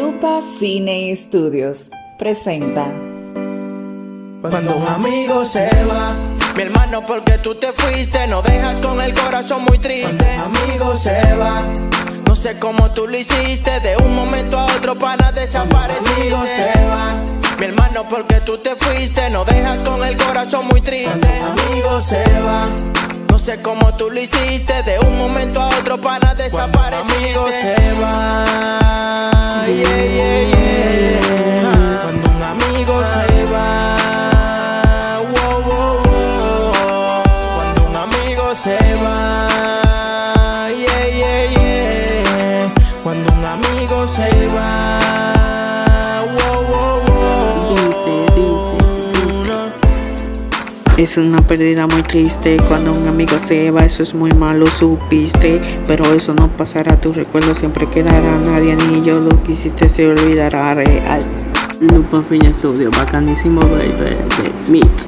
Lupa Fine Studios presenta. Cuando un amigo se va, mi hermano, porque tú te fuiste, no dejas con el corazón muy triste. Cuando un amigo se va, no sé cómo tú lo hiciste, de un momento a otro para desaparecer. amigo se va, mi hermano, porque tú te fuiste, no dejas con el corazón muy triste. Cuando amigo se va. No sé cómo tú lo hiciste, de un momento a otro para desaparecer. amigo se se va, yeah, yeah, yeah. Cuando un amigo se va, wow, wow, wow. Dice, dice, dice. Es una pérdida muy triste cuando un amigo se va, eso es muy malo, supiste. Pero eso no pasará, tu recuerdo siempre quedará. Nadie ni yo lo que hiciste se olvidará real. Lupa Fine Studio, bacanísimo baby, de Meet.